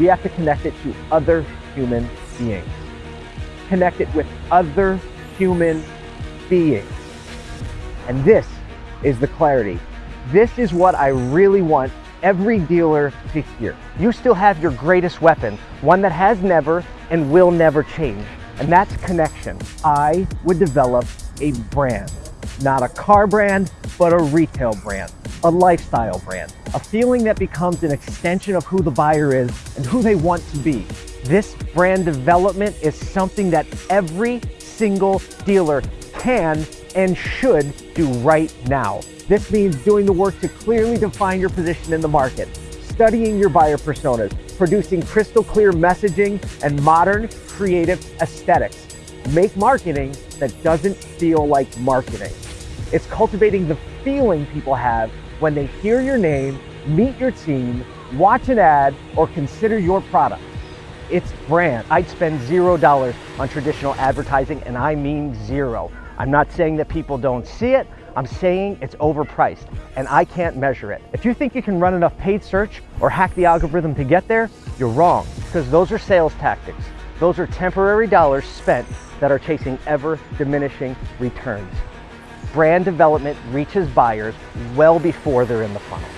we have to connect it to other human beings. Connect it with other human beings. And this is the clarity. This is what I really want every dealer to hear. You still have your greatest weapon, one that has never and will never change, and that's connection. I would develop a brand, not a car brand, but a retail brand, a lifestyle brand, a feeling that becomes an extension of who the buyer is and who they want to be. This brand development is something that every single dealer can and should do right now. This means doing the work to clearly define your position in the market, studying your buyer personas, producing crystal clear messaging and modern creative aesthetics. Make marketing that doesn't feel like marketing. It's cultivating the feeling people have when they hear your name, meet your team, watch an ad, or consider your product. It's brand. I'd spend zero dollars on traditional advertising, and I mean zero. I'm not saying that people don't see it. I'm saying it's overpriced and I can't measure it. If you think you can run enough paid search or hack the algorithm to get there, you're wrong because those are sales tactics. Those are temporary dollars spent that are chasing ever diminishing returns. Brand development reaches buyers well before they're in the funnel.